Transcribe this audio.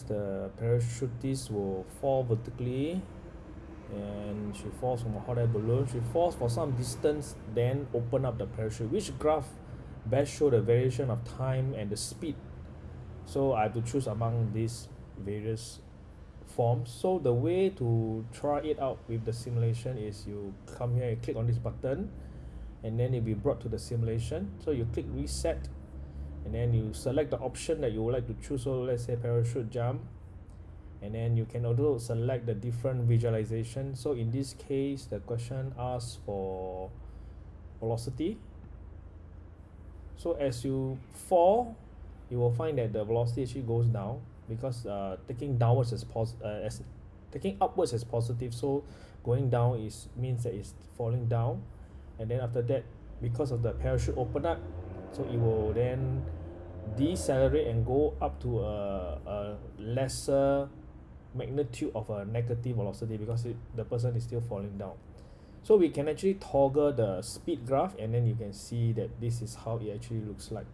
the parachutist will fall vertically and she falls from a hot air balloon. She falls for some distance then open up the parachute which graph best show the variation of time and the speed. So I have to choose among these various forms. So the way to try it out with the simulation is you come here and click on this button and then it'll be brought to the simulation. So you click reset and then you select the option that you would like to choose. So let's say parachute jump. And then you can also select the different visualization. So in this case the question asks for velocity. So as you fall you will find that the velocity actually goes down because uh taking downwards is pos~ uh as taking upwards is positive. So going down is means that it's falling down. And then after that because of the parachute open up so it will then decelerate and go up to a a lesser magnitude of a negative velocity because it the person is still falling down. So we can actually toggle the speed graph and then you can see that this is how it actually looks like